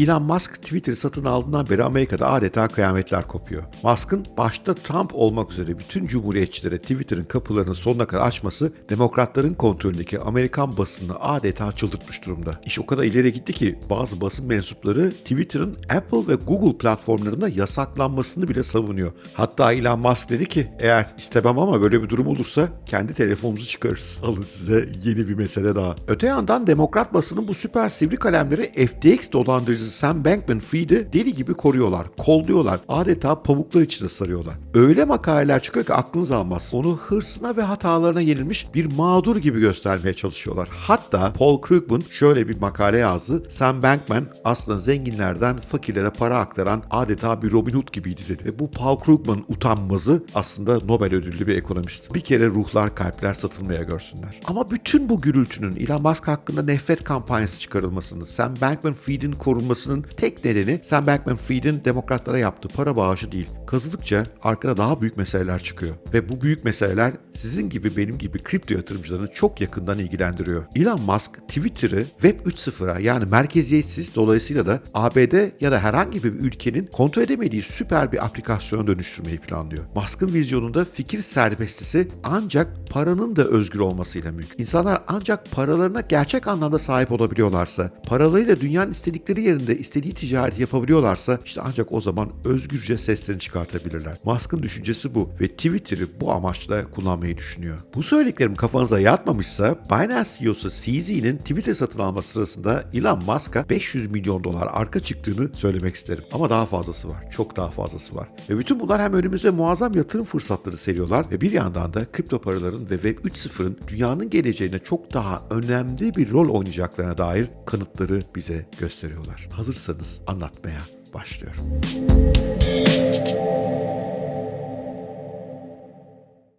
Elon Musk Twitter satın aldığından beri Amerika'da adeta kıyametler kopuyor. Musk'ın başta Trump olmak üzere bütün cumhuriyetçilere Twitter'ın kapılarını sonuna kadar açması demokratların kontrolündeki Amerikan basını adeta çıldırtmış durumda. İş o kadar ileri gitti ki bazı basın mensupları Twitter'ın Apple ve Google platformlarında yasaklanmasını bile savunuyor. Hatta Elon Musk dedi ki eğer istemem ama böyle bir durum olursa kendi telefonumuzu çıkarırız. Alın size yeni bir mesele daha. Öte yandan demokrat basının bu süper sivri kalemleri FTX dolandırıcısı Sam Bankman-Fried'i deli gibi koruyorlar, kolluyorlar. Adeta pamuklar içine sarıyorlar. Öyle makaleler çıkıyor ki aklınız almaz. Onu hırsına ve hatalarına yenilmiş bir mağdur gibi göstermeye çalışıyorlar. Hatta Paul Krugman şöyle bir makale yazdı. Sam Bankman aslında zenginlerden fakirlere para aktaran adeta bir Robin Hood gibiydi dedi. Ve bu Paul Krugman utanmazı aslında Nobel ödüllü bir ekonomist. Bir kere ruhlar kalpler satılmaya görsünler. Ama bütün bu gürültünün Elon Musk hakkında nefret kampanyası çıkarılmasını, Sam Bankman-Fried'in korunmasının tek nedeni Sam Bankman-Fried'in demokratlara yaptığı para bağışı değil. Kazıdıkça arkada daha büyük meseleler çıkıyor. Ve bu büyük meseleler sizin gibi benim gibi kripto yatırımcılarını çok yakından ilgilendiriyor. Elon Musk Twitter'ı Web 3.0'a yani merkeziyetsiz dolayısıyla da ABD ya da herhangi bir ülkenin kontrol edemediği süper bir aplikasyona dönüştürmeyi planlıyor. Musk'ın vizyonunda fikir serbestisi ancak paranın da özgür olmasıyla mümkün. İnsanlar ancak paralarına gerçek anlamda sahip olabiliyorlarsa, paralarıyla dünyanın istedikleri yerinde istediği ticareti yapabiliyorlarsa işte ancak o zaman özgürce seslerini çıkartabilirler. Musk'ın düşüncesi bu ve Twitter'ı bu amaçla kullanmayı düşünüyor. Bu söylediklerim kafanıza yatmamışsa Binance CEO'su CZ'nin Twitter satın alması sırasında Elon Musk'a 500 milyon dolar arka çıktığını söylemek isterim. Ama daha fazlası var. Çok daha fazlası var. Ve bütün bunlar hem önümüze muazzam yatırım fırsatları seriyorlar ve bir yandan da kripto paraların ve Web 3.0'ın dünyanın geleceğine çok daha önemli bir rol oynayacaklarına dair kanıtları bize gösteriyorlar. Hazırsanız anlatmaya başlıyorum.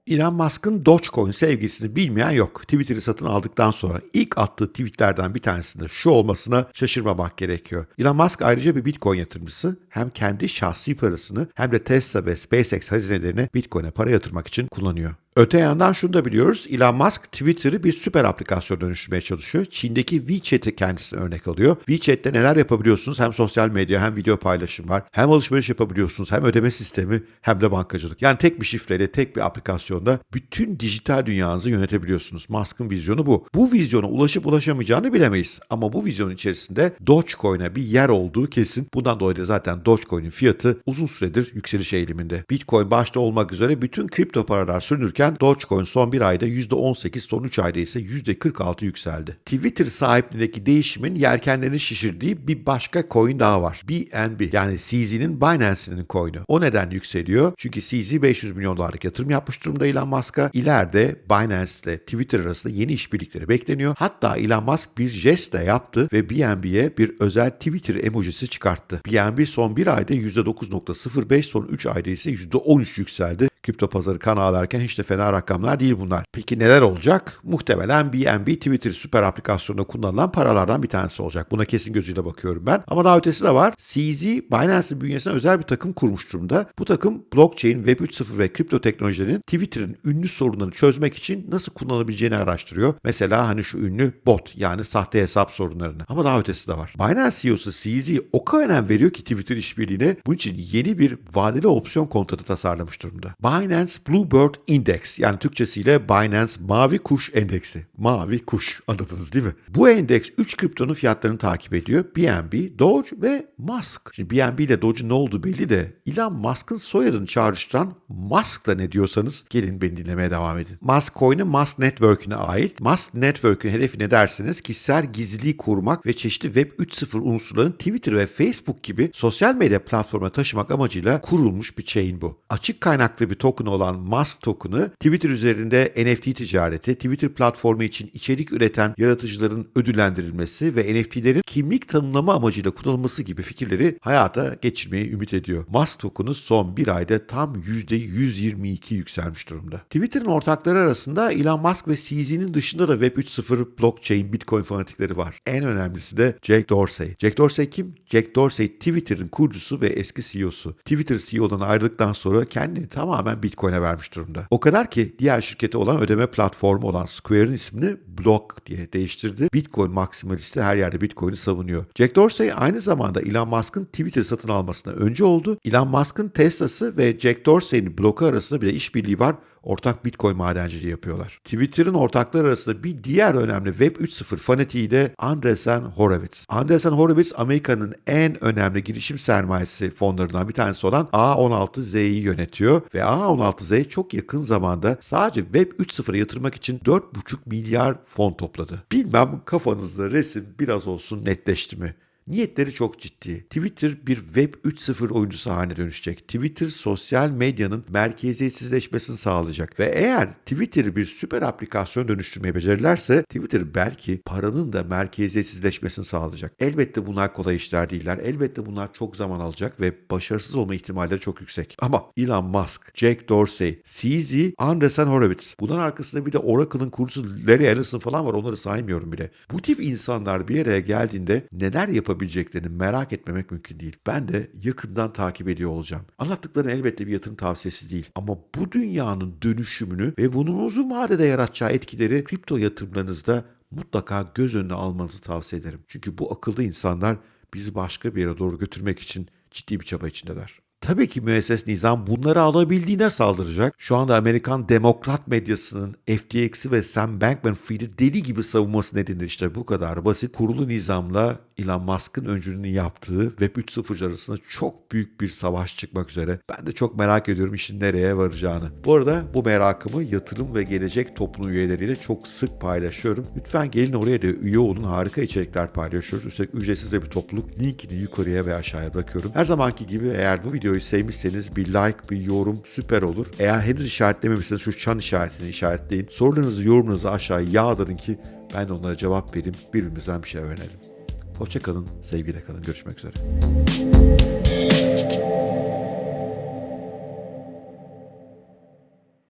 Elon Musk'ın Dogecoin sevgisini bilmeyen yok. Twitter'ı satın aldıktan sonra ilk attığı tweetlerden bir tanesinde şu olmasına şaşırmamak gerekiyor. Elon Musk ayrıca bir Bitcoin yatırımcısı. Hem kendi şahsi parasını hem de Tesla ve SpaceX hazinelerini Bitcoin'e para yatırmak için kullanıyor. Öte yandan şunu da biliyoruz. Elon Musk Twitter'ı bir süper aplikasyon dönüştürmeye çalışıyor. Çin'deki WeChat'i kendisine örnek alıyor. WeChat'te neler yapabiliyorsunuz? Hem sosyal medya hem video paylaşım var. Hem alışveriş yapabiliyorsunuz hem ödeme sistemi hem de bankacılık. Yani tek bir şifreyle tek bir aplikasyonda bütün dijital dünyanızı yönetebiliyorsunuz. Musk'ın vizyonu bu. Bu vizyona ulaşıp ulaşamayacağını bilemeyiz. Ama bu vizyonun içerisinde Dogecoin'e bir yer olduğu kesin. Bundan dolayı da zaten Dogecoin'in fiyatı uzun süredir yükseliş eğiliminde. Bitcoin başta olmak üzere bütün kripto paralar sürünürken Dogecoin son bir ayda %18, son 3 ayda ise %46 yükseldi. Twitter sahipliğindeki değişimin yelkenlerini şişirdiği bir başka coin daha var. BNB yani CZ'nin Binance'nin coin'i. O neden yükseliyor? Çünkü CZ 500 milyon dolarlık yatırım yapmış durumda Elon Musk'a. İleride Binance ile Twitter arasında yeni işbirlikleri bekleniyor. Hatta Elon Musk bir jest de yaptı ve BNB'ye bir özel Twitter emojisi çıkarttı. BNB son bir ayda %9.05, son 3 ayda ise %13 yükseldi. Kripto pazarı kan ağlarken hiç de fena rakamlar değil bunlar. Peki neler olacak? Muhtemelen BNB Twitter süper aplikasyonunda kullanılan paralardan bir tanesi olacak. Buna kesin gözüyle bakıyorum ben. Ama daha ötesi de var. CZ Binance'in bünyesine özel bir takım kurmuş durumda. Bu takım blockchain, Web 3.0 ve kripto teknolojilerin Twitter'ın ünlü sorunlarını çözmek için nasıl kullanılabileceğini araştırıyor. Mesela hani şu ünlü bot yani sahte hesap sorunlarını. Ama daha ötesi de var. Binance CEO'su CZ o kadar önem veriyor ki Twitter işbirliğine bunun için yeni bir vadeli opsiyon kontratı tasarlamış durumda. Binance Bluebird Index yani Türkçesiyle Binance Mavi Kuş Endeksi. Mavi kuş anladınız değil mi? Bu endeks 3 kriptonun fiyatlarını takip ediyor. BNB, Doge ve Musk. Şimdi BNB ile Doge'un ne olduğu belli de Elon Musk'ın soyadını çağrıştıran Musk da ne diyorsanız gelin beni dinlemeye devam edin. Musk coin'i Musk Network'üne ait. Musk Network'ün hedefi ne dersiniz? Kişisel gizliliği kurmak ve çeşitli Web 3.0 unsurlarını Twitter ve Facebook gibi sosyal medya platformuna taşımak amacıyla kurulmuş bir chain bu. Açık kaynaklı bir token olan Musk token'ı Twitter üzerinde NFT ticareti, Twitter platformu için içerik üreten yaratıcıların ödüllendirilmesi ve NFT'lerin kimlik tanımlama amacıyla kullanılması gibi fikirleri hayata geçirmeyi ümit ediyor. Musk token'ı son bir ayda tam %122 yükselmiş durumda. Twitter'ın ortakları arasında Elon Musk ve CZ'nin dışında da Web 3.0 blockchain, Bitcoin fanatikleri var. En önemlisi de Jack Dorsey. Jack Dorsey kim? Jack Dorsey Twitter'ın kurucusu ve eski CEO'su. Twitter CEO'dan ayrıldıktan sonra kendini tamamen tamamen Bitcoin'e vermiş durumda. O kadar ki diğer şirketi olan ödeme platformu olan Square'ın ismini Block diye değiştirdi. Bitcoin maksimalisti her yerde Bitcoin'i savunuyor. Jack Dorsey aynı zamanda Elon Musk'ın Twitter satın almasına önce oldu. Elon Musk'ın Tesla'sı ve Jack Dorsey'nin bloku arasında bile işbirliği var. Ortak Bitcoin madenciliği yapıyorlar. Twitter'ın ortakları arasında bir diğer önemli Web 3.0 fanatiği de Andreessen Horowitz. Andreessen Horowitz Amerika'nın en önemli girişim sermayesi fonlarından bir tanesi olan A16Z'yi yönetiyor ve A16Z çok yakın zamanda sadece Web 3.0'a yatırmak için 4,5 milyar fon topladı. Bilmem kafanızda resim biraz olsun netleşti mi? Niyetleri çok ciddi. Twitter bir Web 3.0 oyuncusu haline dönüşecek. Twitter sosyal medyanın merkeziyetsizleşmesini sağlayacak. Ve eğer Twitter'ı bir süper aplikasyon dönüştürmeye becerirlerse Twitter belki paranın da merkeziyetsizleşmesini sağlayacak. Elbette bunlar kolay işler değiller. Elbette bunlar çok zaman alacak ve başarısız olma ihtimalleri çok yüksek. Ama Elon Musk, Jack Dorsey, CZ, Andreessen Horowitz. Bunun arkasında bir de Oracle'ın kurucusu Larry Ellison falan var. Onları saymıyorum bile. Bu tip insanlar bir araya geldiğinde neler yapabileceklerini merak etmemek mümkün değil. Ben de yakından takip ediyor olacağım. Anlattıkları elbette bir yatırım tavsiyesi değil. Ama bu dünyanın dönüşümünü ve bunun uzun vadede yaratacağı etkileri kripto yatırımlarınızda mutlaka göz önüne almanızı tavsiye ederim. Çünkü bu akıllı insanlar bizi başka bir yere doğru götürmek için ciddi bir çaba içindeler. Tabii ki müesses nizam bunları alabildiğine saldıracak. Şu anda Amerikan demokrat medyasının FTX'i ve Sam Bankman-Fried'i deli gibi savunması nedeniyle işte bu kadar basit. Kurulu nizamla Elon Musk'ın öncülüğünü yaptığı Web 3.0 arasında çok büyük bir savaş çıkmak üzere. Ben de çok merak ediyorum işin nereye varacağını. Bu arada bu merakımı yatırım ve gelecek topluluğu üyeleriyle çok sık paylaşıyorum. Lütfen gelin oraya da üye olun. Harika içerikler paylaşıyoruz. Üstelik ücretsiz de bir topluluk. Linkini yukarıya ve aşağıya bırakıyorum. Her zamanki gibi eğer bu videoyu sevmişseniz bir like, bir yorum süper olur. Eğer henüz işaretlememişseniz şu çan işaretini işaretleyin. Sorularınızı, yorumunuzu aşağıya yağdırın ki ben de onlara cevap vereyim. Birbirimizden bir şey öğrenelim. Hoşçakalın, sevgiyle kalın. Görüşmek üzere.